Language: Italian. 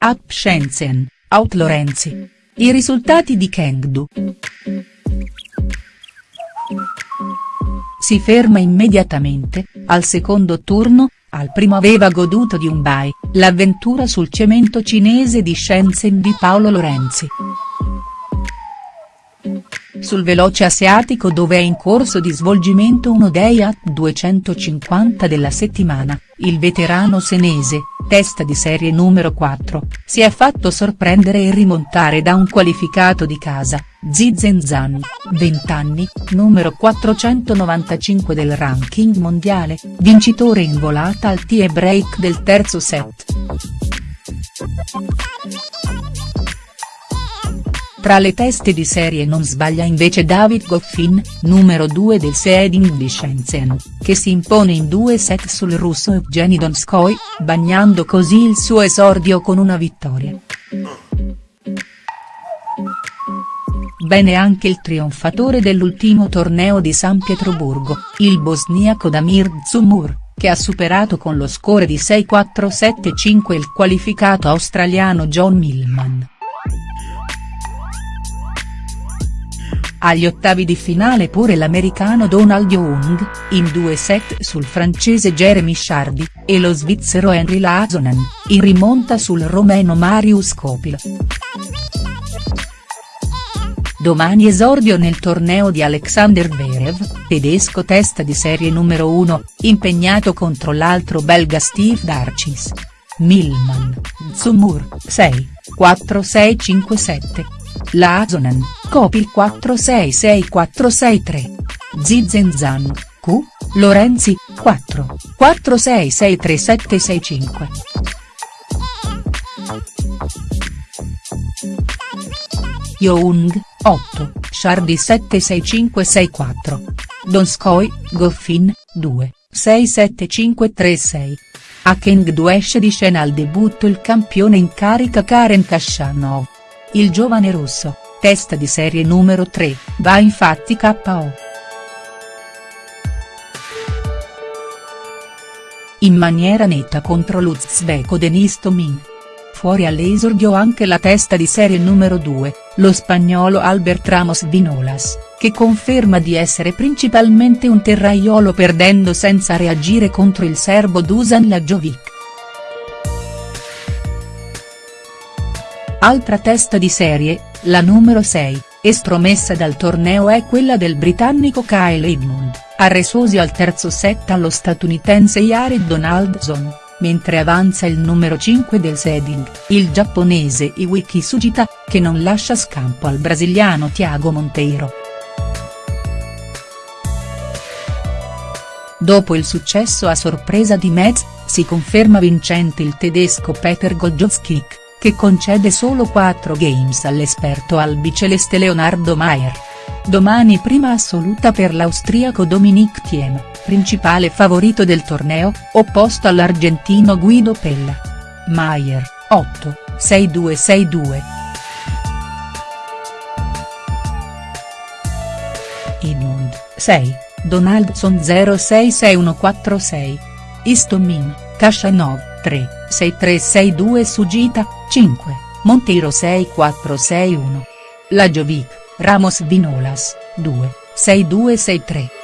Up Shenzhen, Out Lorenzi. I risultati di Chengdu. Si ferma immediatamente, al secondo turno, al primo aveva goduto di un bye, l'avventura sul cemento cinese di Shenzhen di Paolo Lorenzi. Sul veloce asiatico dove è in corso di svolgimento uno dei AT 250 della settimana, il veterano senese, testa di serie numero 4, si è fatto sorprendere e rimontare da un qualificato di casa, Zizen Zhang, 20 anni, numero 495 del ranking mondiale, vincitore in volata al tie break del terzo set. Tra le teste di serie non sbaglia invece David Goffin, numero 2 del seeding di Shenzhen, che si impone in due set sul russo Evgeny Donskoy, bagnando così il suo esordio con una vittoria. Bene anche il trionfatore dell'ultimo torneo di San Pietroburgo, il bosniaco Damir Dzumur, che ha superato con lo score di 6-4-7-5 il qualificato australiano John Millman. Agli ottavi di finale pure l'americano Donald Young, in due set sul francese Jeremy Chardy, e lo svizzero Henry Lazonen, in rimonta sul romeno Marius Copil. Domani esordio nel torneo di Alexander Verev, tedesco testa di serie numero 1, impegnato contro l'altro belga Steve Darcis. Millman, Zumur, 6, 4 6 5 7. Lazonen, Copil 466463. Zizenzan, Q, Lorenzi, 4, 466375. Young, 8, Shardy 76564. Donskoy, Goffin, 2, 67536. A Chengdu esce di scena al debutto il campione in carica Karen Kashanov. Il giovane russo, testa di serie numero 3, va infatti KO. In maniera netta contro l'uzbeko Denis Tomin. Fuori all'esordio anche la testa di serie numero 2, lo spagnolo Albert Ramos Vinolas, che conferma di essere principalmente un terraiolo perdendo senza reagire contro il serbo Dusan Lajovic. Altra testa di serie, la numero 6, estromessa dal torneo è quella del britannico Kyle Edmund, arresosi al terzo set allo statunitense Jared Donaldson mentre avanza il numero 5 del seeding, il giapponese Iwiki Sugita, che non lascia scampo al brasiliano Thiago Monteiro. Dopo il successo a sorpresa di Metz, si conferma vincente il tedesco Peter Goljowskik, che concede solo 4 games all'esperto albiceleste Leonardo Maier. Domani prima assoluta per l'austriaco Dominic Thiem, principale favorito del torneo, opposto all'argentino Guido Pella. Maier, 8, 6-2-6-2. Edmund, 6, Donaldson 066146. Istomin, Kashanov, 3, 6362 Sugita, 5, Monteiro 6461. Lajovic, Ramos Vinolas, 2, 6263.